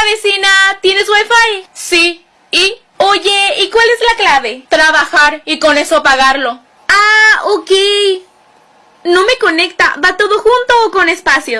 Hola vecina, ¿tienes wifi? Sí, ¿y? Oye, ¿y cuál es la clave? Trabajar y con eso pagarlo. Ah, ok. No me conecta, ¿va todo junto o con espacio?